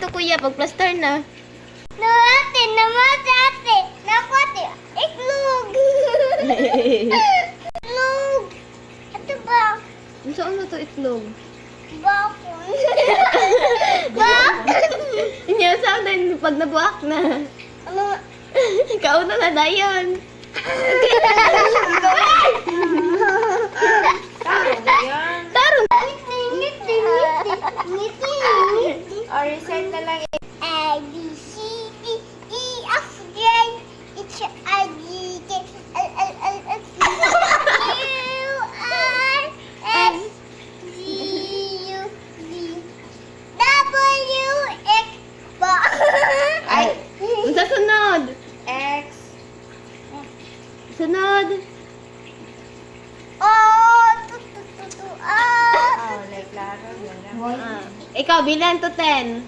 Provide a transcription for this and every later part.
dito kuya, pag plaster na. No, ate, naman ate. Naku, ate. Iklog. Iklog. Ito ba? Saan na to itlog? Bakon. Bakon. Hindi, saan din pag nabuak na. Ano? Ikaw na na dayon. Ngiti. O, reset na lang. A, B, C, D, E, F, J, H, I, J, K, L, L, L, M, N, Q, R, S, T, U, V, W, X, ba? Ay. Ang sa sunod. X. Sunod. O, tu, tu, tu, tu, A. Oh, like laro. Yan lang. Ah, ikaw, bilan to 10.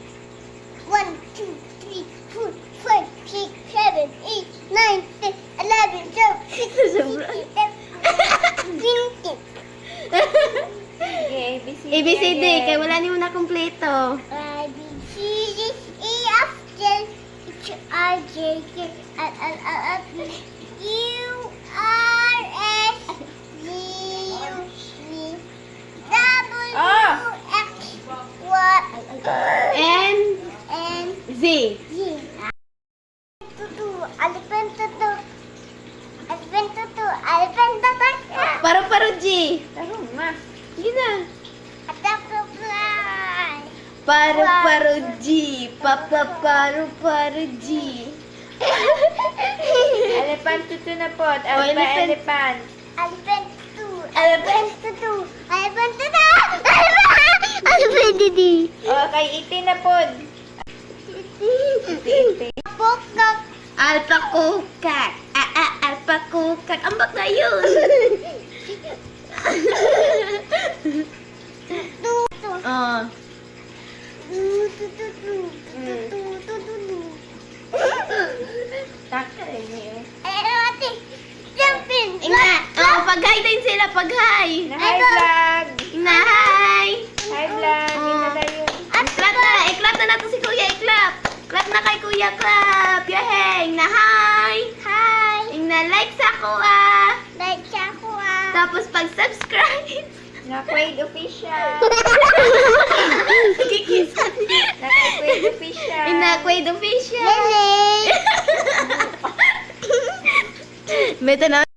One, two, three, four, five, six, seven, eight, nine, ten, eleven, twelve, thirteen, Sobra. fourteen, fifteen. Sige, ABCD. ABCD, again. kaya wala ni mo na kumpleto. A, B, C, D, E, F, H, I, J, K, L, L, L, U, M N Z. Paru-paru G. Tahu Paru-paru G. Papa paru-paru G. elephant tutu na po. Oh, elephant. Elephant. Didi. O, kay iti na po. Iti. Pokok. Alpa kukak. Ah, ah, alpa kukak. Ambak na yun. Oh. Tutu, tutu, tutu, tutu, tutu. Taka rin eh. Ate. Jumpin. Inga. Oh, pag-hi din sila. Pag-hi. Na high vlog. Na hi. High vlog. Oh. Ito na yun. Clap na. I-clap na nato si Kuya. I-clap. Clap na kay Kuya. Clap. Yaheng. Na hi. Hi. Ing na like sa ko ah. Like siya ko ah. Tapos pag-subscribe. Na Quaid official. Kikis. Na Quaid official. The official. Lele. Beto na